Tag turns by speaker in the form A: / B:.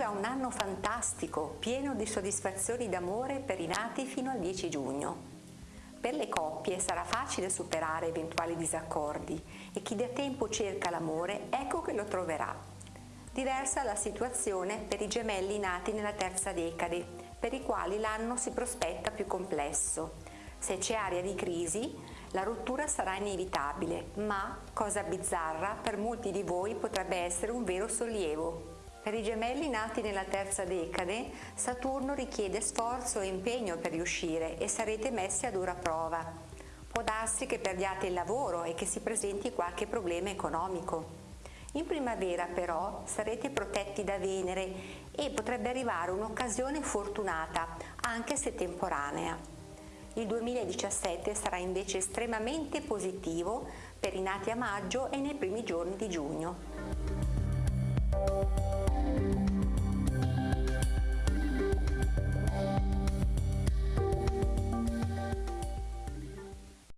A: Arriva un anno fantastico, pieno di soddisfazioni d'amore per i nati fino al 10 giugno. Per le coppie sarà facile superare eventuali disaccordi e chi da tempo cerca l'amore ecco che lo troverà. Diversa la situazione per i gemelli nati nella terza decade, per i quali l'anno si prospetta più complesso. Se c'è aria di crisi, la rottura sarà inevitabile, ma, cosa bizzarra, per molti di voi potrebbe essere un vero sollievo. Per i gemelli nati nella terza decade, Saturno richiede sforzo e impegno per riuscire e sarete messi a dura prova. Può darsi che perdiate il lavoro e che si presenti qualche problema economico. In primavera però sarete protetti da Venere e potrebbe arrivare un'occasione fortunata, anche se temporanea. Il 2017 sarà invece estremamente positivo per i nati a maggio e nei primi giorni di giugno.